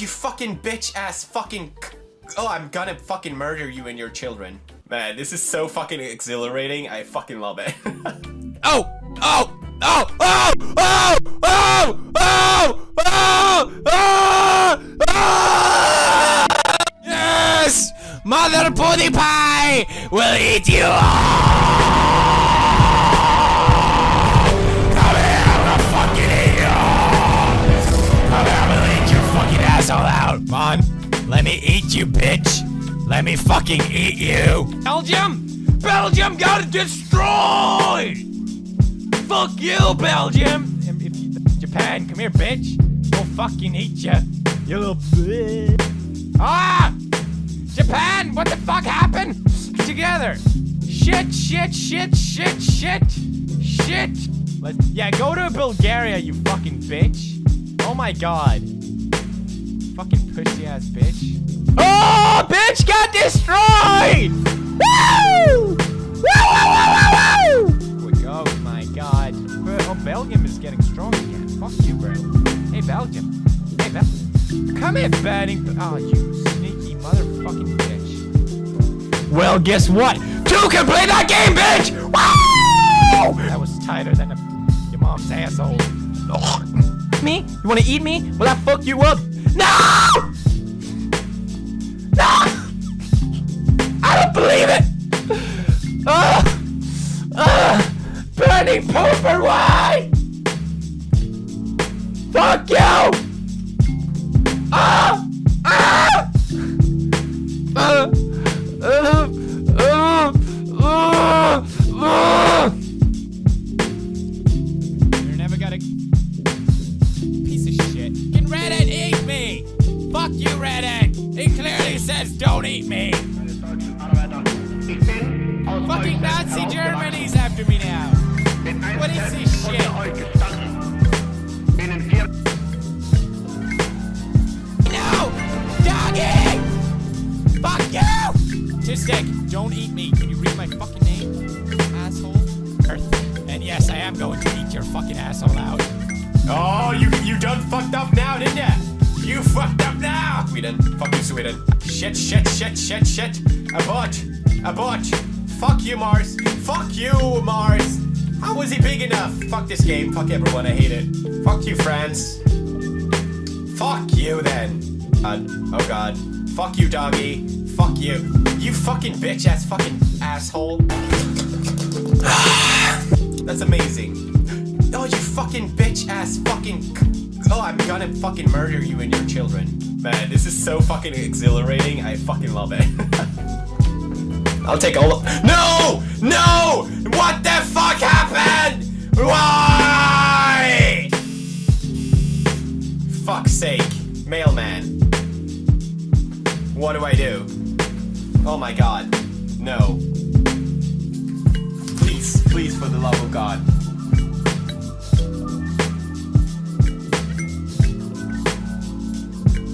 you fucking bitch ass fucking. Oh, I'm gonna fucking murder you and your children. Man, this is so fucking exhilarating. I fucking love it. oh! Oh! Oh! Oh! Oh! Oh! Oh! Oh! Oh! Oh! Yes! Mother Pudding Pie will eat you Come Let me fucking eat you! Belgium! Belgium got destroyed! Fuck you, Belgium! Japan, come here, bitch! We'll fucking eat you, you little bitch! Ah! Japan, what the fuck happened? Together! Shit, shit, shit, shit, shit, shit! Let's, yeah, go to Bulgaria, you fucking bitch! Oh my god. Fucking pussy ass bitch. Oh, bitch got destroyed! Woo! Woo, woo, woo, woo, woo! We go, my god. Oh, Belgium is getting strong again. Fuck you, bro. Hey, Belgium. Hey, Belgium. Come here, batting. Oh, you sneaky motherfucking bitch. Well, guess what? Two can play that game, bitch! Woo! That was tighter than a, your mom's asshole. Me? You wanna eat me? Will I fuck you up? No! No! I don't believe it! Ugh! Ugh! Bernie pooper, why? Fuck you! Ah! Ah! Uh, uh, uh, uh. You're never gonna... Piece of shit. Get ready! Fuck you, Reddit! It clearly says don't eat me! Fucking Nazi Germany's after me now! What is this shit? No! Doggy! Fuck you! Tistic, don't eat me. Can you read my fucking name? Asshole? Earth. And yes, I am going to eat your fucking asshole out. oh, you you done fucked up now, didn't ya? You fucked up now! Sweden. Fuck you, Sweden. Shit, shit, shit, shit, shit. Abort. Abort. Fuck you, Mars. Fuck you, Mars. How was he big enough? Fuck this game. Fuck everyone. I hate it. Fuck you, France. Fuck you, then. Uh, oh, God. Fuck you, doggy. Fuck you. You fucking bitch ass fucking asshole. That's amazing. Oh, you fucking bitch ass fucking. Oh, I'm gonna fucking murder you and your children. Man, this is so fucking exhilarating. I fucking love it. I'll take all of. No! No! What the fuck happened? Why? Fuck's sake. Mailman. What do I do? Oh my god. No. Please, please, for the love of God.